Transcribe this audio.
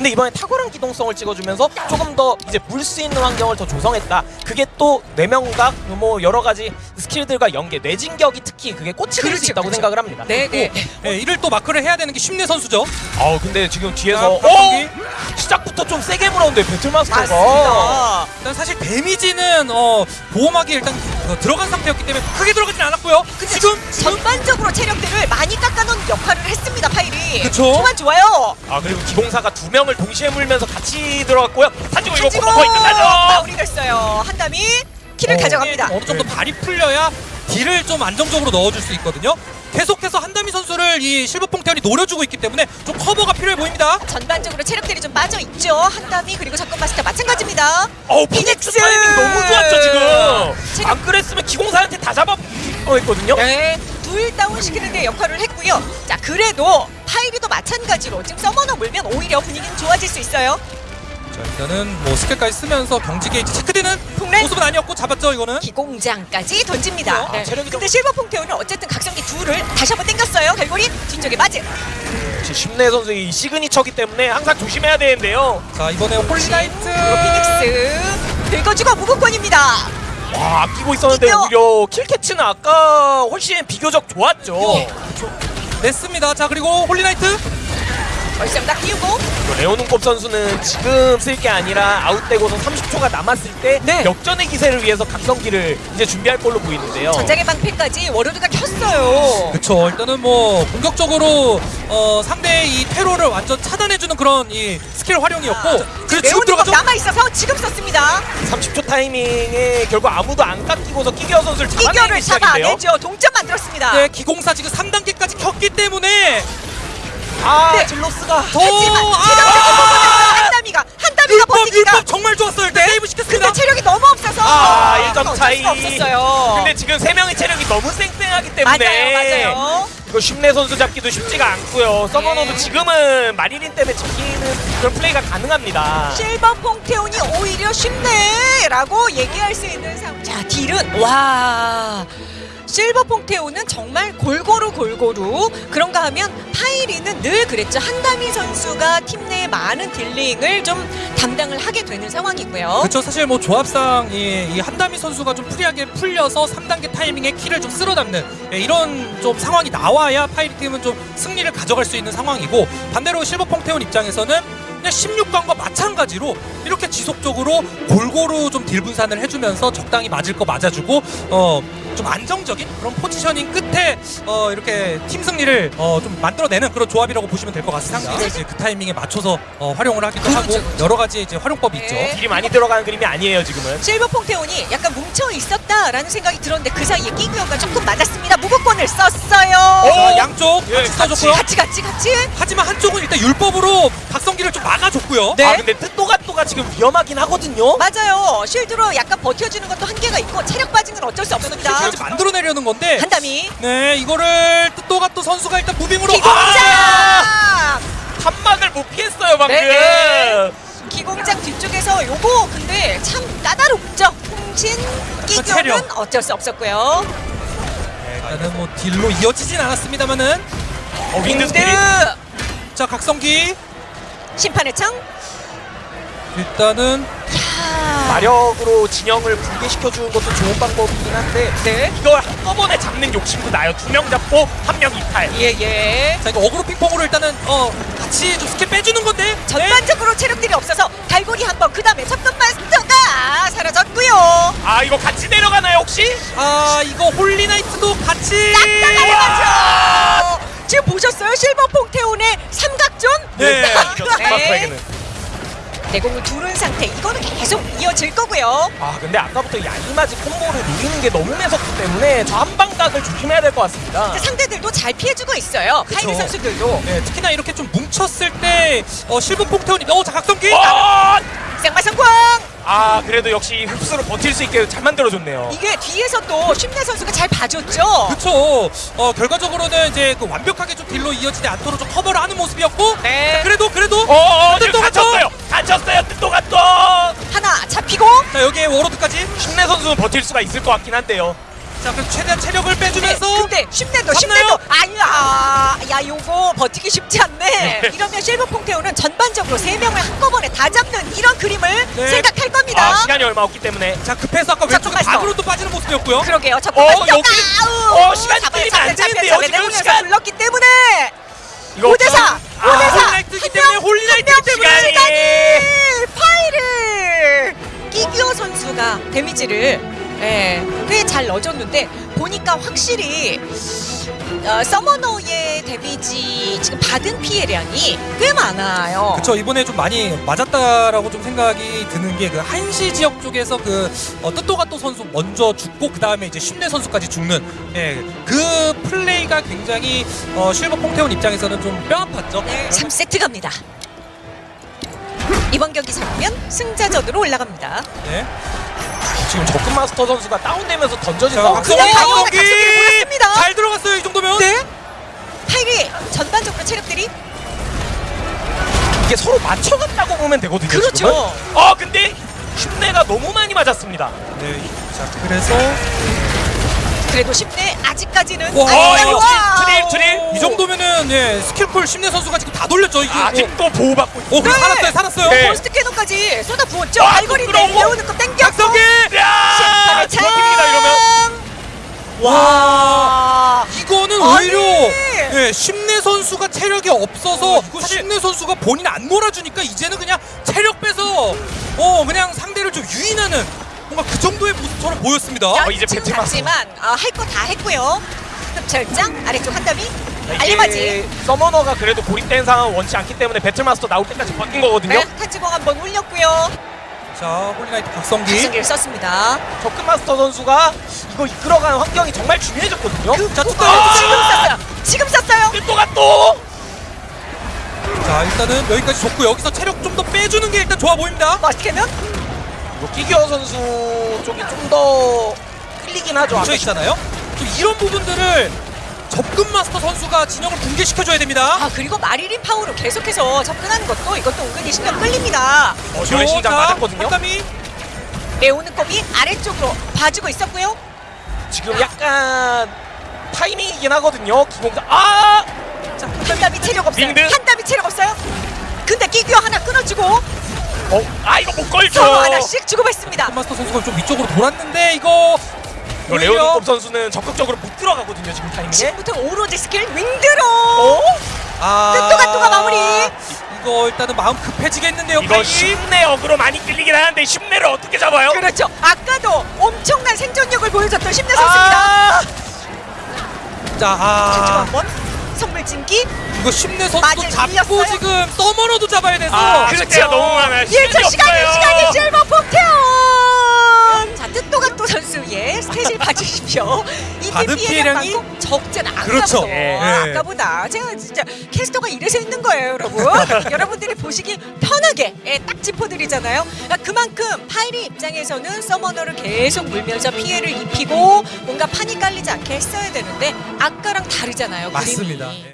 근데 이번에 탁월한 기동성을 찍어주면서 조금 더 이제 물 수 있는 환경을 더 조성했다. 그게 또 뇌명각 뭐 여러 가지 스킬들과 연계, 뇌진격이 특히 그게 꽃이 될 수 있다고 그렇죠. 생각을 합니다. 네, 네. 예, 이를 또 마크를 해야 되는 게 심내 선수죠. 아우 근데 지금 뒤에서 자, 어 박성기. 시작부터 좀 세게 물었는데 배틀마스터가. 일단 사실 데미지는 어, 보호막이 일단 어, 들어간 상태였기 때문에 크게 들어가진 않았고요. 지금 그쵸. 초반 좋아요. 아 그리고 기공사가 두 명을 동시에 물면서 같이 들어갔고요. 사지고 이거 가지고 거의 끝나죠. 마무리됐어요. 한담이 키를 가져갑니다. 어느 정도 발이 풀려야 딜을 좀 안정적으로 넣어줄 수 있거든요. 계속해서 한다미 선수를 이 실버퐁태원이 노려주고 있기 때문에 좀 커버가 필요해 보입니다. 전반적으로 체력들이 좀 빠져 있죠. 한담이 그리고 접근 마스터 마찬가지입니다. 어우 피닉스! 타이밍 너무 좋았죠 지금. 지금- 안 그랬으면 기공사한테 다 잡아 뻔했거든요. 네, 둘 다운 시키는 데 역할을 했고요. 자, 그래도 마찬 가지로 지금 서머너 물면 오히려 분위기는 좋아질 수 있어요. 자 일단은 뭐 스킬까지 쓰면서 경직 게이지 체크되는 폭래 모습은 아니었고 잡았죠 이거는. 기공장까지 던집니다. 아, 체력이 근데 실버 퐁테온은 어쨌든 각성기 둘을 다시 한번 땡겼어요. 결골이 뒤쪽에 맞은. 역시 심내 선수의 이 시그니처기 때문에 항상 조심해야 되는데요. 자 이번에 홀리나이트. 피닉스 긁어주고 무분권입니다. 와 아끼고 있었는데 이겨! 오히려 kill catch는 아까 훨씬 비교적 좋았죠. 네. 냈습니다. 자 그리고 홀리나이트. 얼싸움 딱 띄우고 레오눈곱 선수는 지금 쓸 게 아니라 아웃되고서 30초가 남았을 때 네. 역전의 기세를 위해서 각성기를 이제 준비할 걸로 보이는데요. 전장의 방패까지 워로드가 켰어요. 그쵸 일단은 뭐 공격적으로 어, 상대의 이 테러를 완전 차단해주는 그런 이 스킬 활용이었고 그래서 지금 들어가죠 남아 있어서 지금 썼습니다. 30초 타이밍에 결국 아무도 안 깎이고서 끼겨 선수를 이겨를 시작인데요. 잡아내죠. 동점 만들었습니다. 네 기공사 지금 3단계까지 켰기 때문에 아 네. 질로스가 더 하지만 아! 체력적인 부분에서 한담이가 한담이가 율법 버티니까 율법 정말 좋았어요 일단 세이브 시켰습니다 근데 체력이 너무 없어서 아, 어쩔 1점 수가 차이. 없었어요. 근데 지금 세 명의 체력이 너무 쌩쌩하기 때문에 맞아요, 맞아요. 이거 쉽내 선수 잡기도 쉽지가 않고요. 서머너도 네. 지금은 마리린 때문에 잡히는 그런 플레이가 가능합니다. 실버 퐁테온이 오히려 쉽네 라고 얘기할 수 있는 상황. 자, 딜은 와. 실버 퐁테온은 정말 골고루 골고루 그런가 하면 파이리는 늘 그랬죠 한다미 선수가 팀 내에 많은 dealing을 좀 담당을 하게 되는 상황이고요. 그렇죠 사실 뭐 조합상 이, 이 한다미 선수가 좀 free하게 풀려서 3단계 타이밍에 킬을 좀 쓸어 담는 예, 이런 좀 상황이 나와야 파이리 팀은 좀 승리를 가져갈 수 있는 상황이고 반대로 실버 퐁테온 입장에서는 그냥 16강과 마찬가지로 이렇게 지속적으로 골고루 좀 딜 분산을 해주면서 적당히 맞을 거 맞아주고 어좀 안정적인 그런 포지셔닝 끝에 어 이렇게 팀 승리를 어 좀 만들어내는 그런 조합이라고 보시면 될 것 같습니다. 상대를 이제 그 타이밍에 맞춰서 어 활용을 하기도 그렇죠, 하고 그렇죠. 여러 가지 이제 활용법이 네. 있죠. 딜이 많이 들어가는 그림이 아니에요 지금은. 실버 퐁테온이 약간 뭉쳐 있었다라는 생각이 들었는데 그 사이에 끼구요가 조금 맞았습니다. 무고권을 썼어요. 오! 자, 양쪽 예, 같이 써줬고요. 같이 같이 같이. 하지만 한쪽은 일단 율법으로 각성기를 좀 막아줬고요. 네. 아 근데 뜻도가또가 지금 위험하긴 하거든요. 맞아요. shield로 약간 버텨주는 것도 한계가 있고 체력 빠진 건 어쩔 수 없습니다. 끝까지 만들어내려는 건데 한담이 네 이거를 뜻도가 또 선수가 일단 moving으로 기공장 아! 한막을 못 피했어요 방금. 네. 기공장 뒤쪽에서 요거 근데 참 까다롭죠. 홍신 끼교는 체력. 어쩔 수 없었고요. 일단은 뭐 딜로 이어지진 않았습니다만은 어 윈드. 자 각성기 심판의 창. 일단은 야. 마력으로 진영을 붕괴시켜 주는 것도 좋은 방법이긴 한데 네. 이걸 한꺼번에 잡는 욕심도 나요. 두 명 잡고 한 명 이탈. 예예. 자 이거 어그로 핑퐁으로 일단은 어 같이 좀 스킬 빼주는 건데 전반적으로 체력들이 없어서 갈고리 한 번, 그 다음에 접근 마스터가 사라졌고요. 아 이거 같이 내려가나요 혹시? 아 이거 홀리나이트도 같이 나가죠. 지금 보셨어요? 실버 퐁테온의 삼각존? 네. 마스터에게는. 내공을 두른 상태. 이거는 계속 이어질 거고요. 아 근데 아까부터 야이마지 콤보를 노리는 게 너무 매섭기 때문에 저 한방각을 조심해야 될 것 같습니다. 상대들도 잘 피해주고 있어요. 그쵸. 파이리 선수들도. 네, 특히나 이렇게 좀 뭉쳤을 때 어, 실버 퐁테온이 어 자 각성기 어! 생마 성공! 아 그래도 역시 흡수로 버틸 수 있게 잘 만들어줬네요. 이게 뒤에서 또 심내 선수가 잘 봐줬죠. 그쵸. 어, 결과적으로는 이제 그 완벽하게 좀 딜로 이어지지 않도록 좀 커버를 하는 모습이었고. 네. 자, 그래도, 그래도. 어어 지금 뜻도가 또- 갇혔어요. 갇혔어요. 뜻도가 또. 하나 잡히고 자, 여기에 워로드까지. 심내 선수는 버틸 수가 있을 것 같긴 한데요. 자 그럼 최대한 체력을 빼주면서 근데 쉽네도 잡나요? 쉽네도. 아야 야 요거 버티기 쉽지 않네. 이러면 실버 퐁테온은 전반적으로 세 명을 한꺼번에 다 잡는 이런 그림을 네. 생각할 겁니다. 아, 시간이 얼마 없기 때문에. 자 급해서 아까 왼쪽에 있어. 반으로 또 빠지는 모습이었고요. 그러게요. 어, 잠깐만 여기- 어, 시간이 끌리면 안 되는데요, 지금 시간. 불렀기 때문에. 이거 5대4 아, 5대4 홀리나이트 뜨기 때문에 홀리나이트 뜨기 때문에 시간이. 파이를 끼규어 선수가 데미지를 예, 꽤 잘 넣어줬는데 보니까 확실히 어, 서머너의 데미지 지금 받은 피해량이 꽤 많아요. 그쵸 이번에 좀 많이 맞았다라고 좀 생각이 드는 게 그 한시 지역 쪽에서 그 어, 뜻도가또 선수 먼저 죽고 그 다음에 이제 쉽네 선수까지 죽는 예, 그 플레이가 굉장히 어, 실버 퐁테온 입장에서는 좀 뼈 아팠죠. 네, 3세트 갑니다. 이번 경기 잡으면 승자전으로 올라갑니다. 네. 지금 적금 마스터 선수가 다운되면서 던져진 자, 상황. 그냥 물었습니다. 잘 들어갔어요 이 정도면. 네. 파이리 전반적으로 체력들이 이게 서로 맞춰갔다고 보면 되거든요. 그렇죠. 지금은. 어 근데 흉내가 너무 많이 맞았습니다. 네. 자 그래서 그래도 쉽네 아직까지는 와, 아직까지- 이거 와. 트립, 트립. 이 정도면은 예, 스킬풀 심내 선수가 지금 다 돌렸죠 이게. 아직도 보호받고 있어. 오, 그래 네. 살았어요 살았어요. 네. 몬스트 캐논까지 쏟아 부었죠. 아, 알고리 부끄러워. 내려오는 거 땡겼고. 박성기. 야! 참. 버팁니다 이러면. 와. 이거는 아니. 오히려 예, 심내 선수가 체력이 없어서 사실- 심내 선수가 본인 안 몰아주니까 이제는 그냥 체력 빼서 어 그냥 상대를 좀 유인하는 뭔가 그 정도의 모습처럼 보였습니다. 야, 어, 이제 지금 갔지만 아, 할거 다 했고요. 흡철장 아래쪽 한 담이 이게 알리바지. 서머너가 그래도 고립된 상황을 원치 않기 때문에 배틀마스터 나올 때까지 버틴 거거든요. 네, 타지공 한번 올렸고요. 자 홀리나이트 박성기. 박성기를 썼습니다. 적금 마스터 선수가 이거 이끌어가는 환경이 정말 중요해졌거든요. 자 어, 뚜껑. 지금 썼어요. 지금 썼어요. 또가 또. 자 일단은 여기까지 좋고 여기서 체력 좀 더 빼주는 게 일단 좋아 보입니다. 멋있게는 이거 끼겨 선수 쪽이 좀 더 끌리긴 하죠. 뭉쳐 있잖아요. 좀 이런 부분들을 접근 마스터 선수가 진영을 붕괴시켜줘야 됩니다. 아 그리고 마리린 파워로 계속해서 접근하는 것도 이것도 은근히 신경 끌립니다. 어, 저의 심장 맞았거든요. 한담이 레오는 컵이 아래쪽으로 봐주고 있었고요. 지금 약간 타이밍이긴 하거든요. 기공사. 아! 자, 한 담이 체력 없어요. 한 담이 체력 없어요. 근데 끼규어 하나 끊어주고 어, 아 이거 못 걸죠. 서로 하나씩 주고받습니다. 마스터 선수가 좀 위쪽으로 돌았는데 이거 이거 레오드컵 선수는 적극적으로 못 들어가거든요. 지금 타이밍에. 지금부터 오로지 스킬 윙드로 어? 아 뜻도가 또가 마무리. 이거 일단은 마음 급해지겠는데요. 이거. 쉽내 어그로 많이 끌리긴 하는데 쉽내를 어떻게 잡아요? 그렇죠. 아까도 엄청난 생존력을 보여줬던 심내 선수입니다. 아! 자, 아, 한번 선물 진기 이거 심내 선수도 잡고 밀렸어요? 지금 서머너도 잡아야 돼서 아, 그렇죠. 숫자가 너무 많아요. 1초 시간이 없어요. 시간이 실버. 자 또 선수의 스탯을 봐주십시오. 이 받은 피해량이 피해량이 적진 않아서 그렇죠. 예. 아까보다 제가 진짜 캐스터가 이래서 있는 거예요, 여러분. 여러분들이 보시기 편하게 예, 딱 짚어드리잖아요. 그러니까 그만큼 파이리 입장에서는 서머너를 계속 물면서 피해를 입히고 뭔가 판이 깔리지 않게 했어야 되는데 아까랑 다르잖아요. 맞습니다. 그림이.